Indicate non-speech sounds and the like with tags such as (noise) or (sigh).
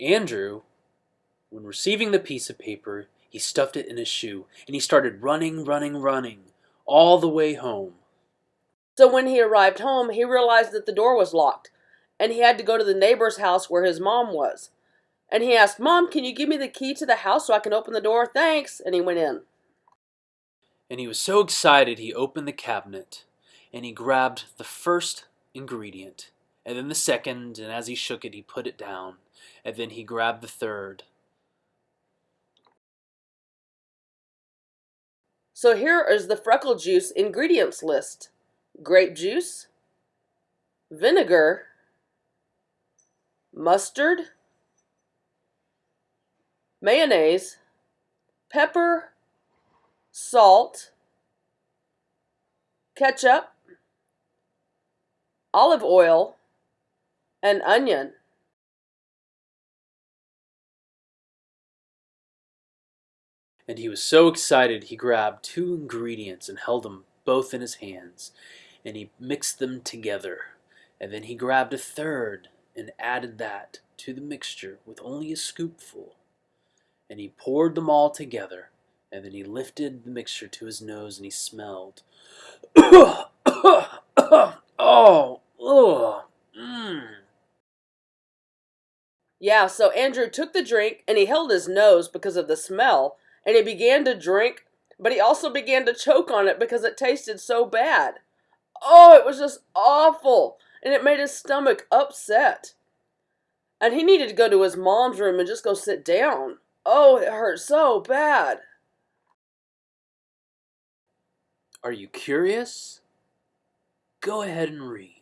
Andrew, when receiving the piece of paper, he stuffed it in his shoe and he started running, running, running all the way home. So when he arrived home, he realized that the door was locked and he had to go to the neighbor's house where his mom was. And he asked, Mom, can you give me the key to the house so I can open the door? Thanks. And he went in. And he was so excited he opened the cabinet and he grabbed the first ingredient and then the second, and as he shook it, he put it down, and then he grabbed the third. So here is the freckle juice ingredients list. Grape juice, vinegar, mustard, mayonnaise, pepper, salt, ketchup, olive oil, and onion. And he was so excited he grabbed two ingredients and held them both in his hands, and he mixed them together. And then he grabbed a third and added that to the mixture with only a scoopful. And he poured them all together, and then he lifted the mixture to his nose and he smelled. (coughs) oh, ugh, mmm. Yeah, so Andrew took the drink and he held his nose because of the smell, and he began to drink, but he also began to choke on it because it tasted so bad. Oh, it was just awful, and it made his stomach upset. And he needed to go to his mom's room and just go sit down. Oh, it hurt so bad. Are you curious? Go ahead and read.